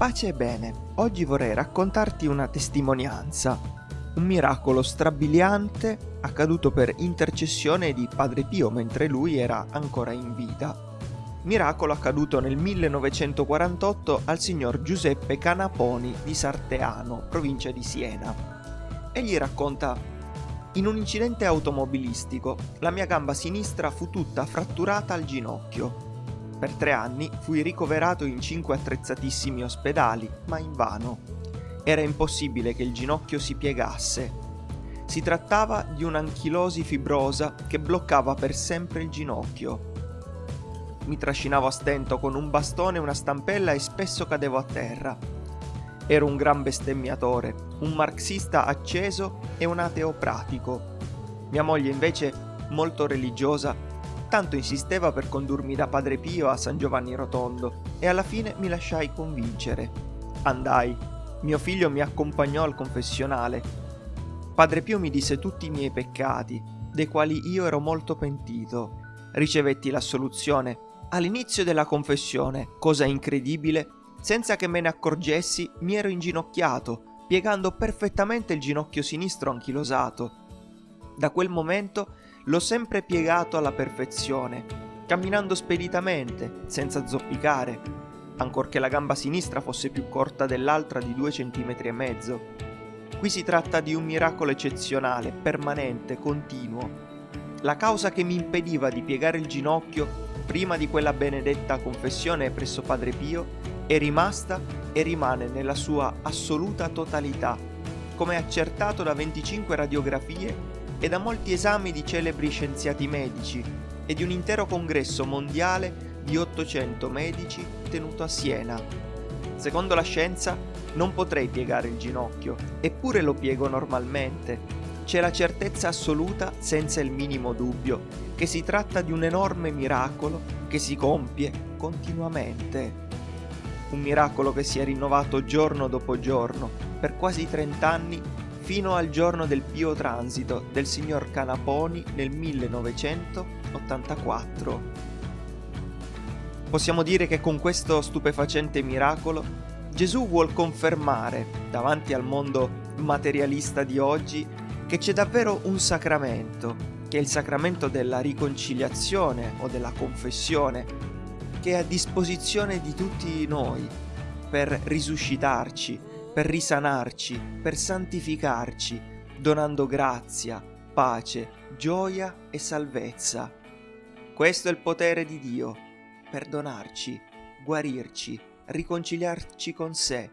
Pace e bene, oggi vorrei raccontarti una testimonianza, un miracolo strabiliante accaduto per intercessione di Padre Pio mentre lui era ancora in vita. Miracolo accaduto nel 1948 al signor Giuseppe Canaponi di Sarteano, provincia di Siena. Egli racconta in un incidente automobilistico, la mia gamba sinistra fu tutta fratturata al ginocchio per tre anni fui ricoverato in cinque attrezzatissimi ospedali, ma invano. Era impossibile che il ginocchio si piegasse. Si trattava di un'anchilosi fibrosa che bloccava per sempre il ginocchio. Mi trascinavo a stento con un bastone e una stampella e spesso cadevo a terra. Ero un gran bestemmiatore, un marxista acceso e un ateo pratico. Mia moglie invece, molto religiosa, tanto insisteva per condurmi da Padre Pio a San Giovanni Rotondo e alla fine mi lasciai convincere. Andai. Mio figlio mi accompagnò al confessionale. Padre Pio mi disse tutti i miei peccati, dei quali io ero molto pentito. Ricevetti l'assoluzione. All'inizio della confessione, cosa incredibile, senza che me ne accorgessi, mi ero inginocchiato, piegando perfettamente il ginocchio sinistro anchilosato. Da quel momento l'ho sempre piegato alla perfezione, camminando speditamente, senza zoppicare, ancorché la gamba sinistra fosse più corta dell'altra di due centimetri e mezzo. Qui si tratta di un miracolo eccezionale, permanente, continuo. La causa che mi impediva di piegare il ginocchio prima di quella benedetta confessione presso Padre Pio è rimasta e rimane nella sua assoluta totalità, come accertato da 25 radiografie e da molti esami di celebri scienziati medici e di un intero congresso mondiale di 800 medici tenuto a Siena. Secondo la scienza non potrei piegare il ginocchio, eppure lo piego normalmente. C'è la certezza assoluta, senza il minimo dubbio, che si tratta di un enorme miracolo che si compie continuamente. Un miracolo che si è rinnovato giorno dopo giorno, per quasi 30 anni fino al giorno del pio transito del signor Canaponi nel 1984. Possiamo dire che con questo stupefacente miracolo Gesù vuol confermare davanti al mondo materialista di oggi che c'è davvero un sacramento, che è il sacramento della riconciliazione o della confessione, che è a disposizione di tutti noi per risuscitarci, per risanarci, per santificarci, donando grazia, pace, gioia e salvezza. Questo è il potere di Dio, perdonarci, guarirci, riconciliarci con sé.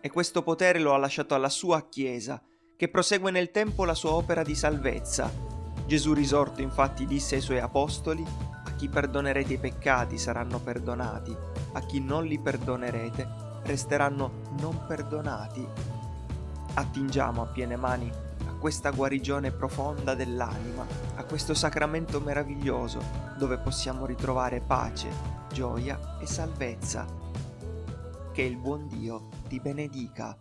E questo potere lo ha lasciato alla sua Chiesa, che prosegue nel tempo la sua opera di salvezza. Gesù risorto infatti disse ai suoi apostoli, a chi perdonerete i peccati saranno perdonati, a chi non li perdonerete resteranno non perdonati. Attingiamo a piene mani a questa guarigione profonda dell'anima, a questo sacramento meraviglioso dove possiamo ritrovare pace, gioia e salvezza. Che il buon Dio ti benedica.